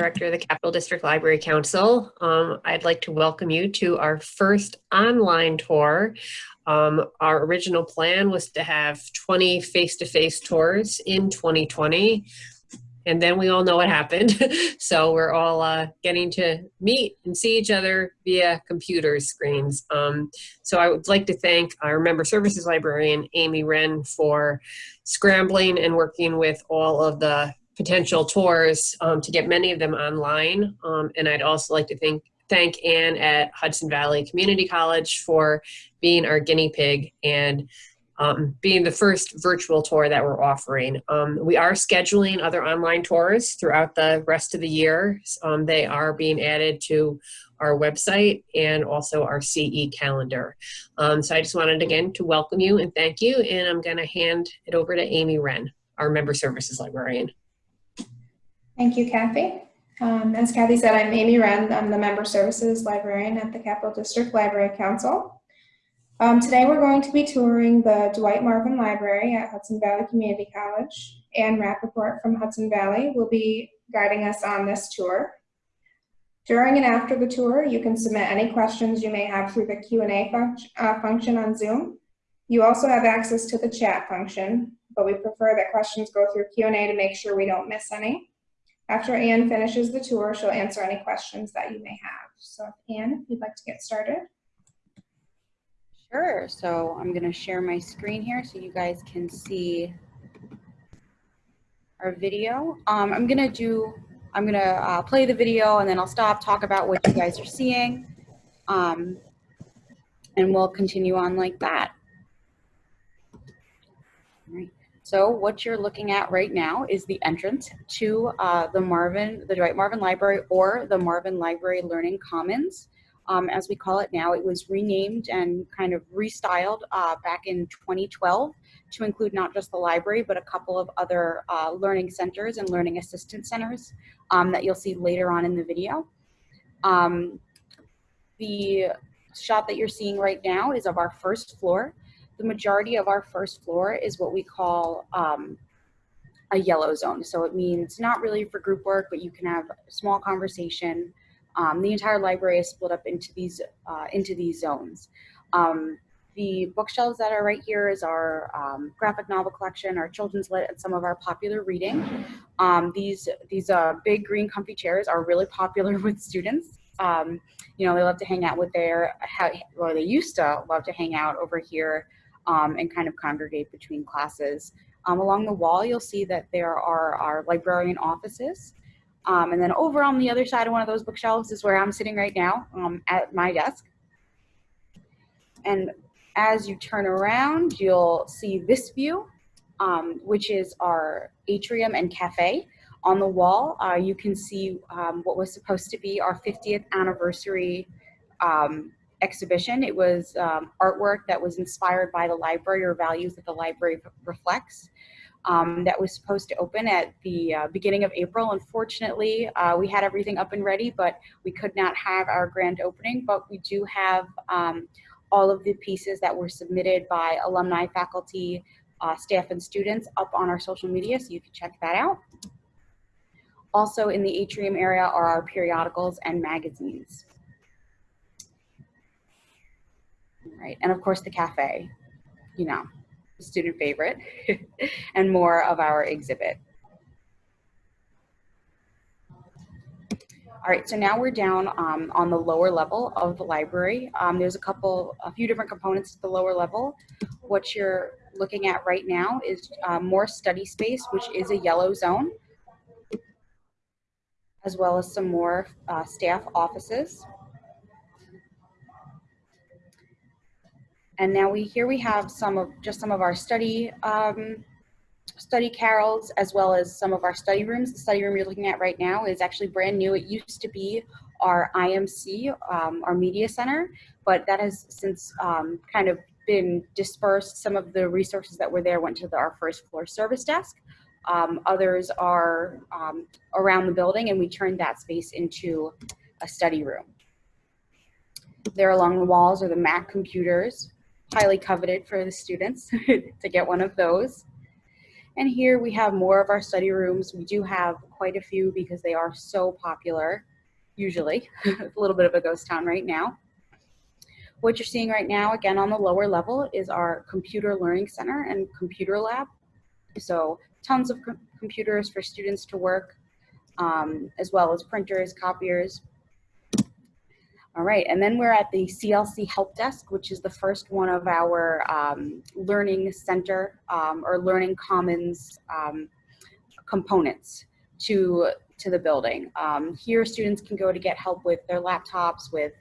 Director of the Capital District Library Council. Um, I'd like to welcome you to our first online tour. Um, our original plan was to have 20 face-to-face -face tours in 2020. And then we all know what happened. so we're all uh, getting to meet and see each other via computer screens. Um, so I would like to thank our member services librarian, Amy Wren, for scrambling and working with all of the potential tours um, to get many of them online. Um, and I'd also like to thank, thank Anne at Hudson Valley Community College for being our guinea pig and um, being the first virtual tour that we're offering. Um, we are scheduling other online tours throughout the rest of the year. Um, they are being added to our website and also our CE calendar. Um, so I just wanted again to welcome you and thank you. And I'm gonna hand it over to Amy Wren, our member services librarian. Thank you, Kathy. Um, as Kathy said, I'm Amy Wren. I'm the member services librarian at the Capital District Library Council. Um, today we're going to be touring the Dwight Marvin Library at Hudson Valley Community College. Anne Rappaport from Hudson Valley will be guiding us on this tour. During and after the tour, you can submit any questions you may have through the Q&A func uh, function on Zoom. You also have access to the chat function, but we prefer that questions go through Q&A to make sure we don't miss any. After Anne finishes the tour, she'll answer any questions that you may have. So Anne, if you'd like to get started. Sure. So I'm going to share my screen here so you guys can see our video. Um, I'm going to do, I'm going to uh, play the video and then I'll stop, talk about what you guys are seeing. Um, and we'll continue on like that. All right. So what you're looking at right now is the entrance to uh, the Marvin, the Dwight Marvin Library or the Marvin Library Learning Commons um, as we call it now. It was renamed and kind of restyled uh, back in 2012 to include not just the library, but a couple of other uh, learning centers and learning assistance centers um, that you'll see later on in the video. Um, the shot that you're seeing right now is of our first floor. The majority of our first floor is what we call um, a yellow zone. So it means not really for group work, but you can have a small conversation, um, the entire library is split up into these uh, into these zones. Um, the bookshelves that are right here is our um, graphic novel collection, our children's lit, and some of our popular reading. Um, these these uh, big green comfy chairs are really popular with students. Um, you know, they love to hang out with their, or they used to love to hang out over here um, and kind of congregate between classes. along the wall, you'll see that there are our librarian offices. Um, and then over on the other side of one of those bookshelves is where I'm sitting right now um, at my desk. And as you turn around, you'll see this view, um, which is our atrium and cafe. On the wall, uh, you can see um, what was supposed to be our 50th anniversary um, exhibition. It was um, artwork that was inspired by the library or values that the library reflects um, that was supposed to open at the uh, beginning of April. Unfortunately, uh, we had everything up and ready, but we could not have our grand opening. But we do have um, all of the pieces that were submitted by alumni, faculty, uh, staff, and students up on our social media, so you can check that out. Also in the atrium area are our periodicals and magazines. Right, and of course the cafe, you know student favorite, and more of our exhibit. All right, so now we're down um, on the lower level of the library. Um, there's a couple, a few different components at the lower level. What you're looking at right now is uh, more study space, which is a yellow zone, as well as some more uh, staff offices. And now we here we have some of just some of our study um, study carrels as well as some of our study rooms. The study room you're looking at right now is actually brand new. It used to be our IMC, um, our media center, but that has since um, kind of been dispersed. Some of the resources that were there went to the, our first floor service desk. Um, others are um, around the building and we turned that space into a study room. There along the walls are the Mac computers highly coveted for the students to get one of those. And here we have more of our study rooms. We do have quite a few because they are so popular, usually. It's a little bit of a ghost town right now. What you're seeing right now, again, on the lower level is our computer learning center and computer lab. So tons of com computers for students to work, um, as well as printers, copiers. All right, and then we're at the CLC Help Desk, which is the first one of our um, Learning Center um, or Learning Commons um, components to, to the building. Um, here, students can go to get help with their laptops, with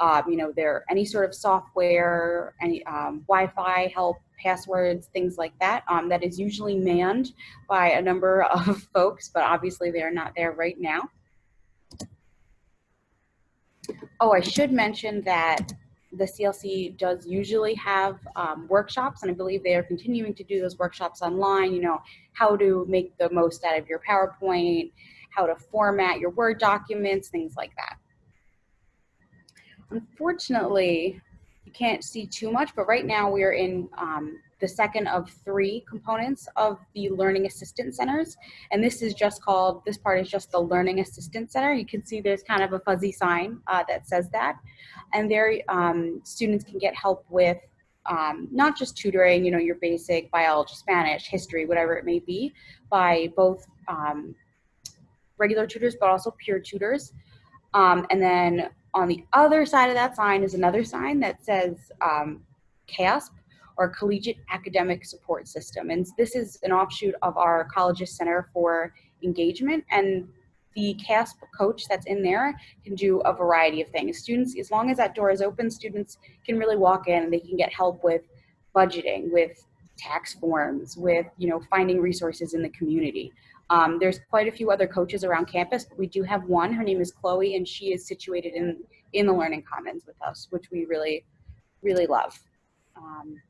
um, you know, their any sort of software, any um, Wi-Fi help, passwords, things like that. That is usually manned by a number of folks, but obviously they are not there right now. Oh, I should mention that the CLC does usually have um, workshops, and I believe they are continuing to do those workshops online. You know, how to make the most out of your PowerPoint, how to format your Word documents, things like that. Unfortunately, you can't see too much, but right now we're in um, the second of three components of the Learning Assistance Centers. And this is just called, this part is just the Learning Assistance Center. You can see there's kind of a fuzzy sign uh, that says that. And there um, students can get help with um, not just tutoring, you know, your basic biology, Spanish, history, whatever it may be, by both um, regular tutors, but also peer tutors. Um, and then on the other side of that sign is another sign that says um, CASP, or Collegiate Academic Support System. And this is an offshoot of our Colleges Center for Engagement. And the CASP coach that's in there can do a variety of things. Students, as long as that door is open, students can really walk in and they can get help with budgeting, with tax forms, with you know finding resources in the community. Um, there's quite a few other coaches around campus, but we do have one. Her name is Chloe, and she is situated in in the Learning Commons with us, which we really, really love. Um,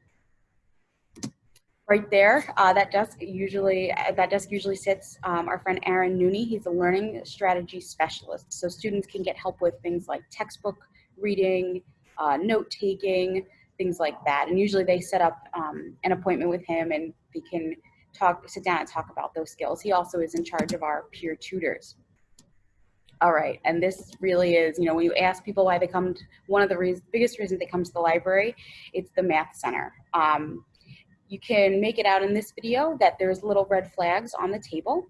right there, uh, that desk usually uh, that desk usually sits um, our friend Aaron Nooney. He's a learning strategy specialist, so students can get help with things like textbook reading, uh, note taking, things like that. And usually they set up um, an appointment with him, and they can talk, sit down and talk about those skills. He also is in charge of our peer tutors. All right, and this really is, you know, when you ask people why they come, to, one of the reasons, biggest reasons they come to the library, it's the math center. Um, you can make it out in this video that there's little red flags on the table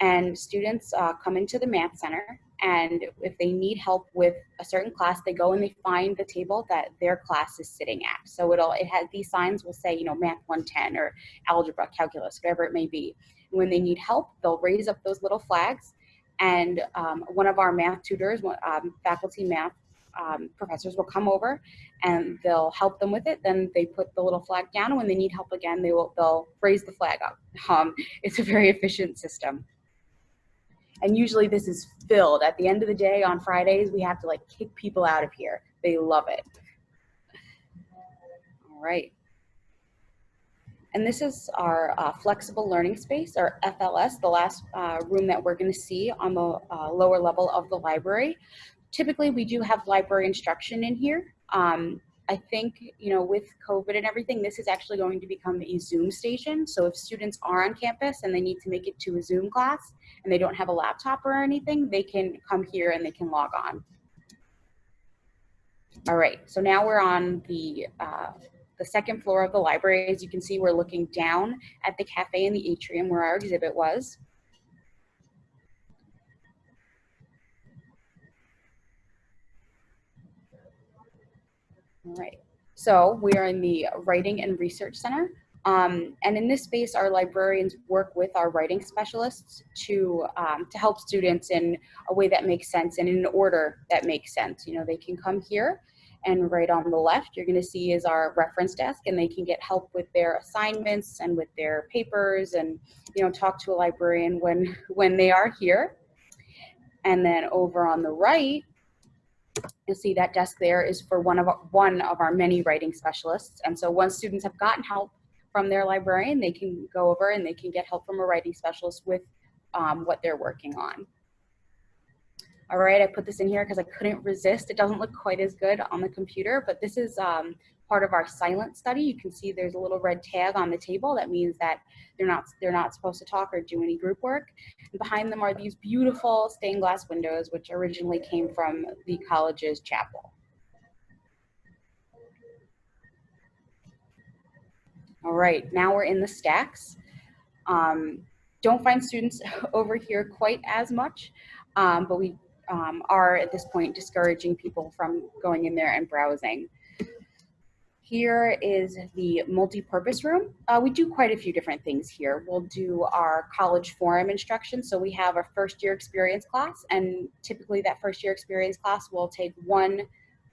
and students uh, come into the math center and if they need help with a certain class they go and they find the table that their class is sitting at. So it'll it has these signs will say you know math 110 or algebra calculus whatever it may be. And when they need help they'll raise up those little flags and um, one of our math tutors um, faculty math um, professors will come over and they'll help them with it. Then they put the little flag down, when they need help again, they will they'll raise the flag up. Um, it's a very efficient system. And usually this is filled. At the end of the day on Fridays, we have to like kick people out of here. They love it. All right. And this is our uh, flexible learning space, our FLS, the last uh, room that we're going to see on the uh, lower level of the library typically we do have library instruction in here. Um, I think, you know, with COVID and everything, this is actually going to become a Zoom station. So if students are on campus and they need to make it to a Zoom class and they don't have a laptop or anything, they can come here and they can log on. All right, so now we're on the, uh, the second floor of the library. As you can see, we're looking down at the cafe in the atrium where our exhibit was. All right. So we are in the Writing and Research Center. Um, and in this space, our librarians work with our writing specialists to, um, to help students in a way that makes sense and in an order that makes sense. You know, they can come here and right on the left, you're gonna see is our reference desk and they can get help with their assignments and with their papers and, you know, talk to a librarian when, when they are here. And then over on the right, You'll see that desk there is for one of, one of our many writing specialists. And so once students have gotten help from their librarian, they can go over and they can get help from a writing specialist with um, what they're working on. All right, I put this in here because I couldn't resist. It doesn't look quite as good on the computer, but this is um, part of our silent study. You can see there's a little red tag on the table. That means that they're not they're not supposed to talk or do any group work. And behind them are these beautiful stained glass windows, which originally came from the college's chapel. All right, now we're in the stacks. Um, don't find students over here quite as much, um, but we um, are at this point discouraging people from going in there and browsing. Here is the multi-purpose room. Uh, we do quite a few different things here. We'll do our college forum instruction. So we have a first year experience class and typically that first year experience class will take one,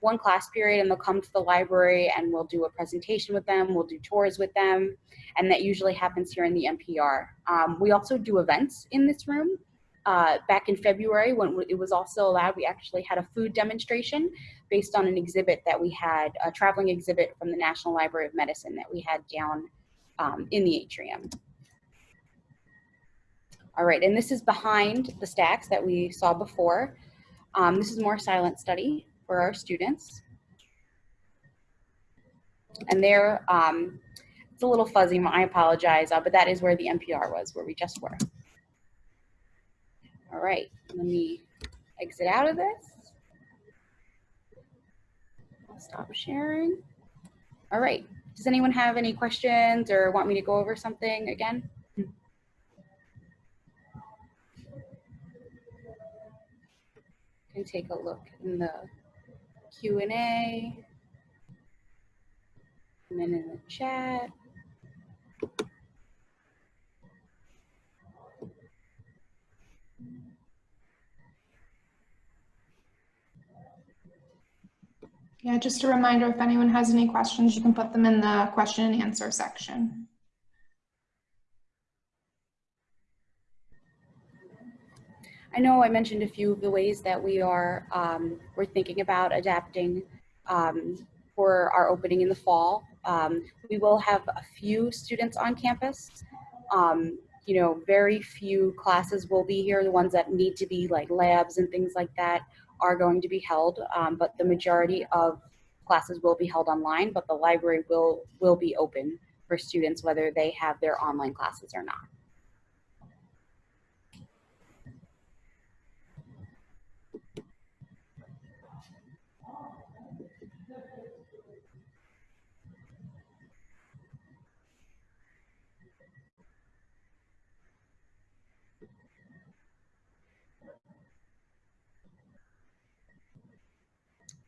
one class period and they'll come to the library and we'll do a presentation with them. We'll do tours with them. And that usually happens here in the MPR. Um, we also do events in this room. Uh, back in February when it was also allowed, we actually had a food demonstration based on an exhibit that we had, a traveling exhibit from the National Library of Medicine that we had down um, in the atrium. All right, and this is behind the stacks that we saw before. Um, this is more silent study for our students. And there, um, it's a little fuzzy, I apologize, uh, but that is where the MPR was, where we just were. All right, let me exit out of this. I'll stop sharing. All right, does anyone have any questions or want me to go over something again? Can take a look in the Q&A and then in the chat. Yeah, just a reminder, if anyone has any questions, you can put them in the question and answer section. I know I mentioned a few of the ways that we are um, we're thinking about adapting um, for our opening in the fall. Um, we will have a few students on campus. Um, you know, very few classes will be here. The ones that need to be like labs and things like that are going to be held, um, but the majority of classes will be held online, but the library will, will be open for students whether they have their online classes or not.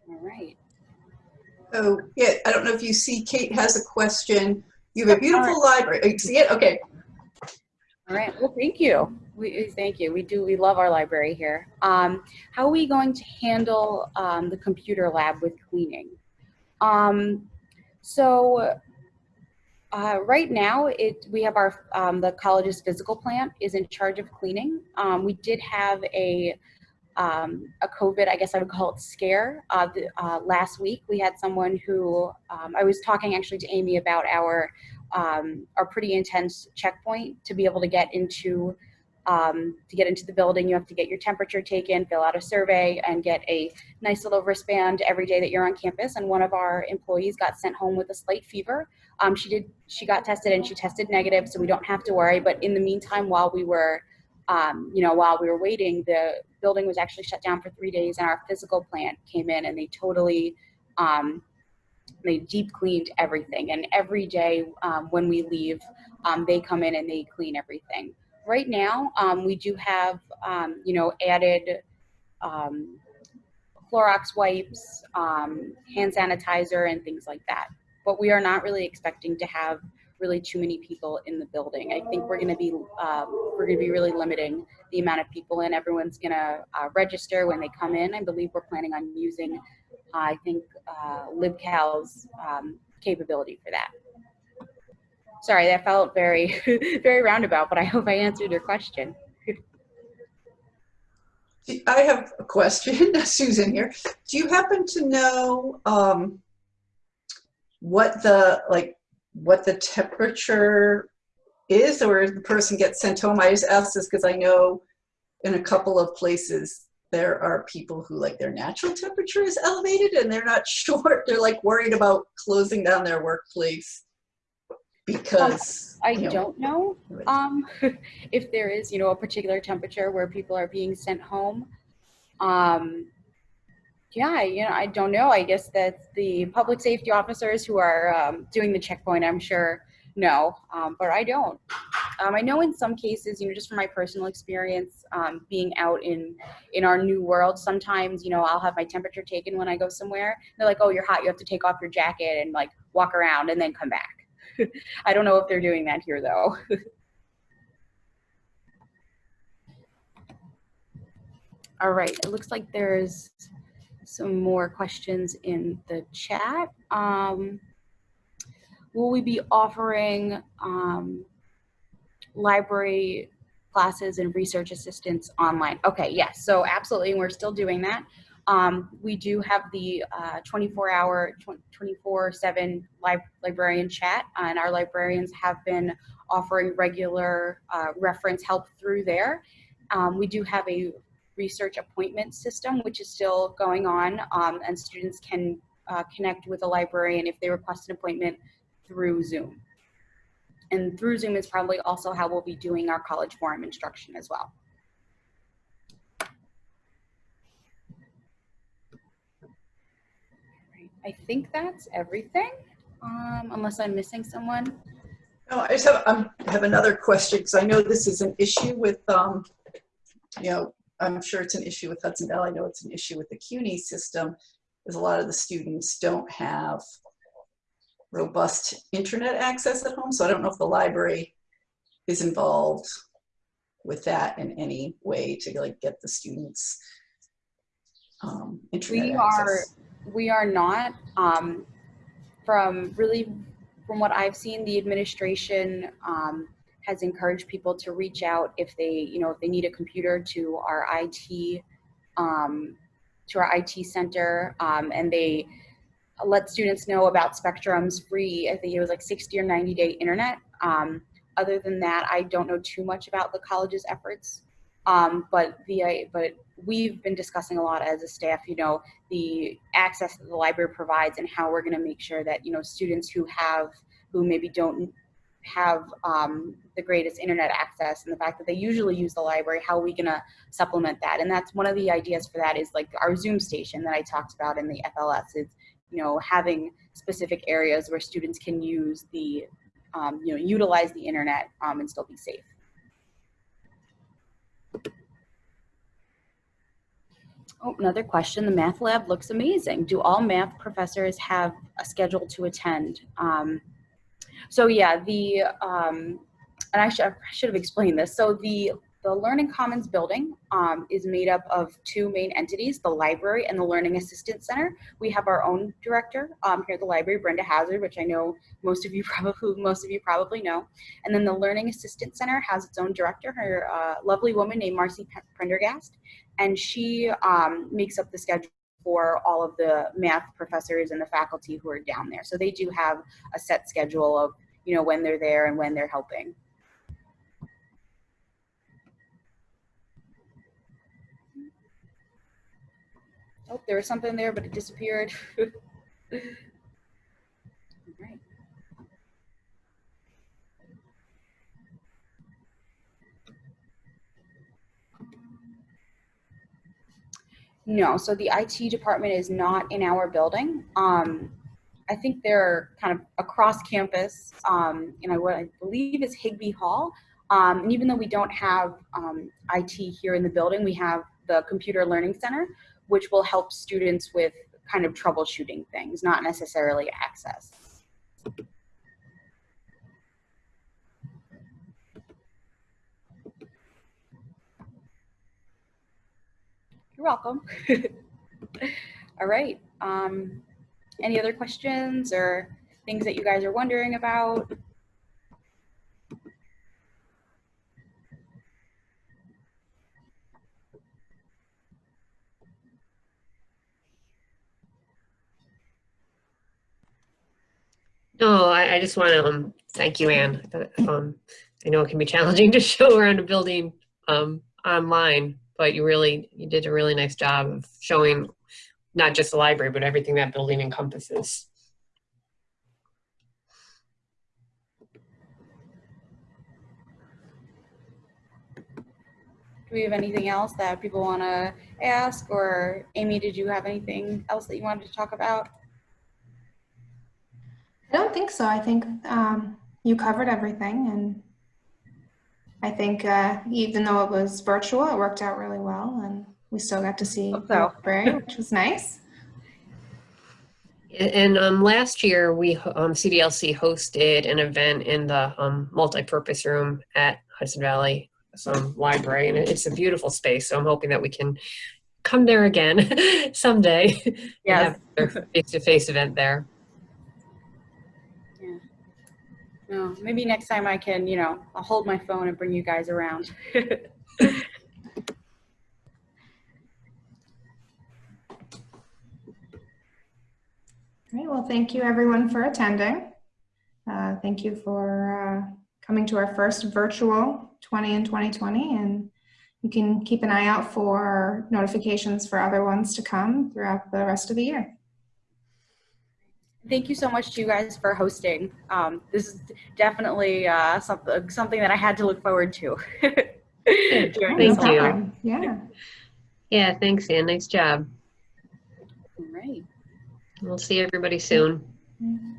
All right. Oh, yeah, I don't know if you see Kate has a question. You have a beautiful library. Oh, You see it? Okay. All right. Well, thank you. We thank you. We do. We love our library here. Um, how are we going to handle um, the computer lab with cleaning? Um, so uh, right now, it we have our um, the college's physical plant is in charge of cleaning. Um, we did have a um, a COVID, I guess I would call it scare. Uh, the, uh, last week, we had someone who um, I was talking actually to Amy about our um, our pretty intense checkpoint to be able to get into um, to get into the building. You have to get your temperature taken, fill out a survey, and get a nice little wristband every day that you're on campus. And one of our employees got sent home with a slight fever. Um, she did she got tested and she tested negative, so we don't have to worry. But in the meantime, while we were um, you know, while we were waiting, the building was actually shut down for three days and our physical plant came in and they totally, um, they deep cleaned everything. And every day um, when we leave, um, they come in and they clean everything. Right now, um, we do have, um, you know, added um, Clorox wipes, hand sanitizer, and things like that. But we are not really expecting to have really too many people in the building. I think we're going to be um, we're going to be really limiting the amount of people in. Everyone's going to uh, register when they come in. I believe we're planning on using, uh, I think, uh, LibCal's um, capability for that. Sorry, that felt very very roundabout, but I hope I answered your question. I have a question, Susan here. Do you happen to know um, what the, like, what the temperature is or the person gets sent home? I just ask this because I know in a couple of places there are people who like their natural temperature is elevated and they're not sure, they're like worried about closing down their workplace because. I you know, don't know um, if there is, you know, a particular temperature where people are being sent home. Um, yeah, you know, I don't know. I guess that the public safety officers who are um, doing the checkpoint, I'm sure, know, um, but I don't. Um, I know in some cases, you know, just from my personal experience, um, being out in in our new world, sometimes, you know, I'll have my temperature taken when I go somewhere. They're like, "Oh, you're hot. You have to take off your jacket and like walk around and then come back." I don't know if they're doing that here though. All right, it looks like there's some more questions in the chat. Um, will we be offering um, library classes and research assistance online? Okay, yes, so absolutely, we're still doing that. Um, we do have the 24-hour, 24/7 lib librarian chat, and our librarians have been offering regular uh, reference help through there. Um, we do have a research appointment system, which is still going on, um, and students can uh, connect with a librarian if they request an appointment through Zoom. And through Zoom is probably also how we'll be doing our college forum instruction as well. I think that's everything, um, unless I'm missing someone. No, I just have, um, have another question, because I know this is an issue with, um, you know, I'm sure it's an issue with Hudson Valley. I know it's an issue with the CUNY system, is a lot of the students don't have robust internet access at home. So I don't know if the library is involved with that in any way to like get the students um, internet We are, we are not, um, from really, from what I've seen, the administration, um, has encouraged people to reach out if they, you know, if they need a computer to our IT, um, to our IT center, um, and they let students know about Spectrum's free, I think it was like 60 or 90 day internet. Um, other than that, I don't know too much about the college's efforts. Um, but the, but we've been discussing a lot as a staff, you know, the access that the library provides and how we're going to make sure that, you know, students who have, who maybe don't have um, the greatest internet access and the fact that they usually use the library, how are we going to supplement that? And that's one of the ideas for that is like our Zoom station that I talked about in the FLS is, you know, having specific areas where students can use the, um, you know, utilize the internet um, and still be safe. Oh, another question. The math lab looks amazing. Do all math professors have a schedule to attend? Um, so yeah, the, um, and I should, I should have explained this. So the, the Learning Commons building um, is made up of two main entities, the library and the Learning Assistance Center. We have our own director um, here at the library, Brenda Hazard, which I know most of you probably, most of you probably know. And then the Learning Assistance Center has its own director, her uh, lovely woman named Marcy Prendergast. And she um, makes up the schedule for all of the math professors and the faculty who are down there. So they do have a set schedule of, you know, when they're there and when they're helping. Oh, there was something there, but it disappeared. No, so the IT department is not in our building. Um, I think they're kind of across campus, um, in what I believe is Higbie Hall. Um, and even though we don't have um, IT here in the building, we have the Computer Learning Center, which will help students with kind of troubleshooting things, not necessarily access. You're welcome. All right. Um, any other questions or things that you guys are wondering about? No, I, I just want to um, thank you, Anne. Um, I know it can be challenging to show around a building um, online. But you really, you did a really nice job of showing not just the library, but everything that building encompasses. Do we have anything else that people want to ask? Or Amy, did you have anything else that you wanted to talk about? I don't think so. I think um, you covered everything, and I think uh, even though it was virtual, it worked out really well, and we still got to see Hope the so. library, which was nice. And um, last year, we um, CDLC hosted an event in the um, multi-purpose room at Hudson Valley um, Library, and it's a beautiful space. So I'm hoping that we can come there again someday. and Yes. have a face-to-face event there. No, maybe next time I can, you know, I'll hold my phone and bring you guys around. All right, Well, thank you everyone for attending. Uh, thank you for uh, coming to our first virtual 20 in 2020, and you can keep an eye out for notifications for other ones to come throughout the rest of the year. Thank you so much to you guys for hosting. Um, this is definitely uh, something something that I had to look forward to. during Thank you. Yeah. Yeah, thanks, Anne. Nice job. All right. We'll see everybody soon. Mm.